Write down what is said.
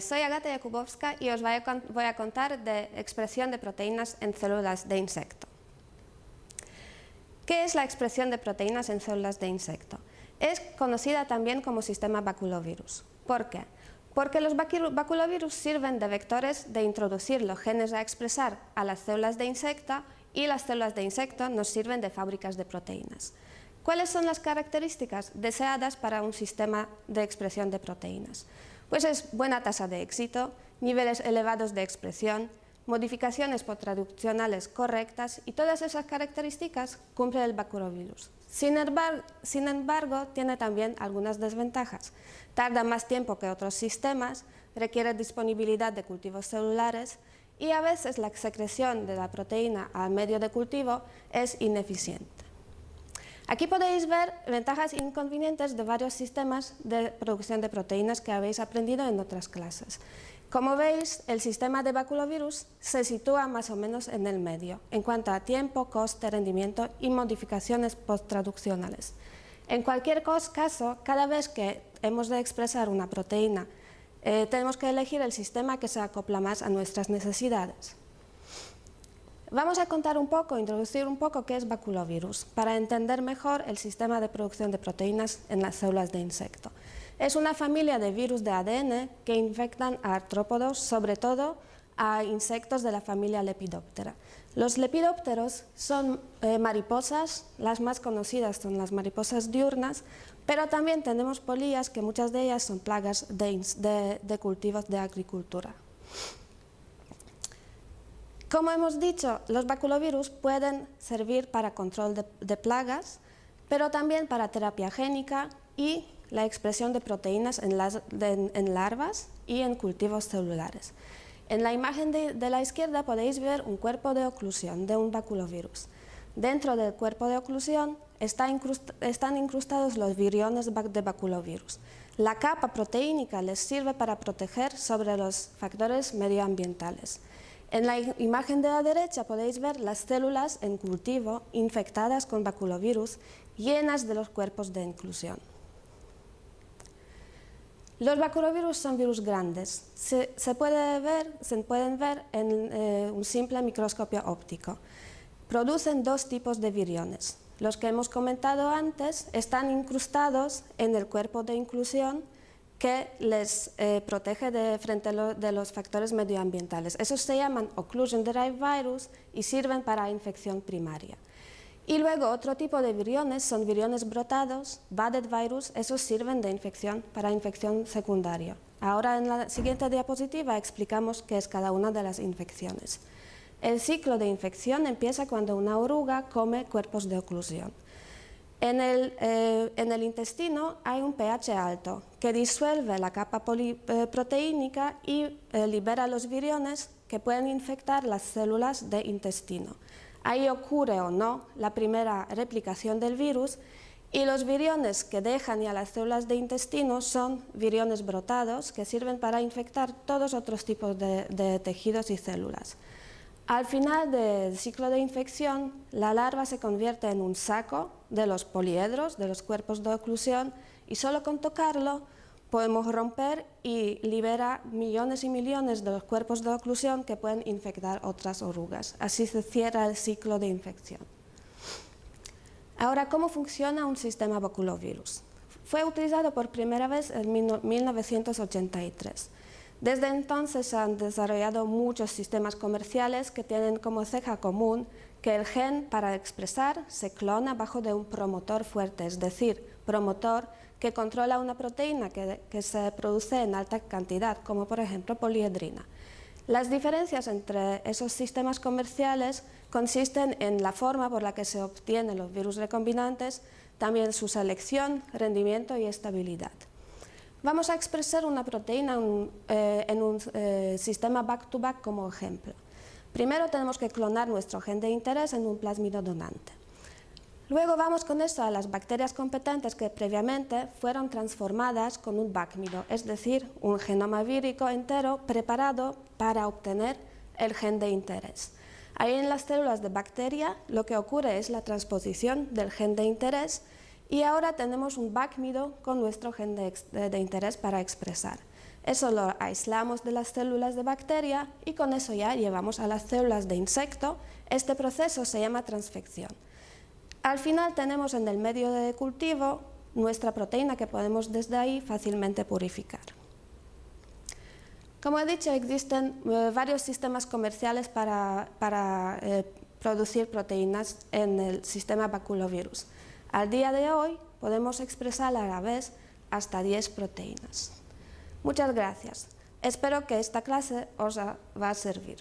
Soy Agata Jakubowska y os voy a contar de expresión de proteínas en células de insecto. ¿Qué es la expresión de proteínas en células de insecto? Es conocida también como sistema baculovirus. ¿Por qué? Porque los baculovirus sirven de vectores de introducir los genes a expresar a las células de insecto y las células de insecto nos sirven de fábricas de proteínas. ¿Cuáles son las características deseadas para un sistema de expresión de proteínas? Pues es buena tasa de éxito, niveles elevados de expresión, modificaciones postraduccionales correctas y todas esas características cumple el baculovirus. Sin embargo, sin embargo, tiene también algunas desventajas. Tarda más tiempo que otros sistemas, requiere disponibilidad de cultivos celulares y a veces la secreción de la proteína al medio de cultivo es ineficiente. Aquí podéis ver ventajas e inconvenientes de varios sistemas de producción de proteínas que habéis aprendido en otras clases. Como veis, el sistema de baculovirus se sitúa más o menos en el medio, en cuanto a tiempo, coste, rendimiento y modificaciones posttraduccionales. En cualquier caso, cada vez que hemos de expresar una proteína, eh, tenemos que elegir el sistema que se acopla más a nuestras necesidades. Vamos a contar un poco, introducir un poco qué es baculovirus, para entender mejor el sistema de producción de proteínas en las células de insecto. Es una familia de virus de ADN que infectan a artrópodos, sobre todo a insectos de la familia Lepidoptera. Los lepidópteros son eh, mariposas, las más conocidas son las mariposas diurnas, pero también tenemos polillas que muchas de ellas son plagas de cultivos de agricultura. Como hemos dicho, los baculovirus pueden servir para control de, plagas, pero también para terapia génica y la expresión de proteínas en, larvas y en cultivos celulares. En la imagen de, la izquierda podéis ver un cuerpo de oclusión de un baculovirus. Dentro del cuerpo de oclusión están incrustados los viriones de baculovirus. La capa proteínica les sirve para proteger sobre los factores medioambientales. En la imagen de la derecha podéis ver las células en cultivo infectadas con baculovirus llenas de los cuerpos de inclusión. Los baculovirus son virus grandes. Se, pueden ver en eh, un simple microscopio óptico. Producen dos tipos de viriones. Los que hemos comentado antes están incrustados en el cuerpo de inclusión que les eh, protege de, frente a de los factores medioambientales. Esos se llaman Occlusion Derived Virus y sirven para infección primaria. Y luego otro tipo de viriones son viriones brotados, Budded Virus, esos sirven de infección para infección secundaria. Ahora en la siguiente diapositiva explicamos qué es cada una de las infecciones. El ciclo de infección empieza cuando una oruga come cuerpos de oclusión. Eh, en el, intestino hay un pH alto que disuelve la capa poliproteínica y eh, libera los viriones que pueden infectar las células de intestino. Ahí ocurre o no la primera replicación del virus y los viriones que dejan ya las células de intestino son viriones brotados que sirven para infectar todos otros tipos de tejidos y células. Al final del ciclo de infección, la larva se convierte en un saco de los poliedros, de los cuerpos de oclusión, y solo con tocarlo podemos romper y libera millones y millones de los cuerpos de oclusión que pueden infectar otras orugas. Así se cierra el ciclo de infección. Ahora, ¿cómo funciona un sistema baculovirus? Fue utilizado por primera vez en 1983. Desde entonces se han desarrollado muchos sistemas comerciales que tienen como ceja común que el gen para expresar se clona bajo de un promotor fuerte, es decir, promotor que controla una proteína que, se produce en alta cantidad, como por ejemplo poliedrina. Las diferencias entre esos sistemas comerciales consisten en la forma por la que se obtienen los virus recombinantes, también su selección, rendimiento y estabilidad. Vamos a expresar una proteína en un eh, eh, sistema back-to-back como ejemplo. Primero tenemos que clonar nuestro gen de interés en un plásmido donante. Luego vamos con eso a las bacterias competentes que previamente fueron transformadas con un bacmido, es decir, un genoma vírico entero preparado para obtener el gen de interés. Ahí en las células de bacteria lo que ocurre es la transposición del gen de interés y ahora tenemos un backmido con nuestro gen de, interés para expresar. Eso lo aislamos de las células de bacteria y con eso ya llevamos a las células de insecto. Este proceso se llama transfección. Al final tenemos en el medio de cultivo nuestra proteína que podemos desde ahí fácilmente purificar. Como he dicho, existen eh, varios sistemas comerciales para, eh, producir proteínas en el sistema baculovirus. Al día de hoy podemos expresar a la vez hasta 10 proteínas. Muchas gracias. Espero que esta clase os va a servir.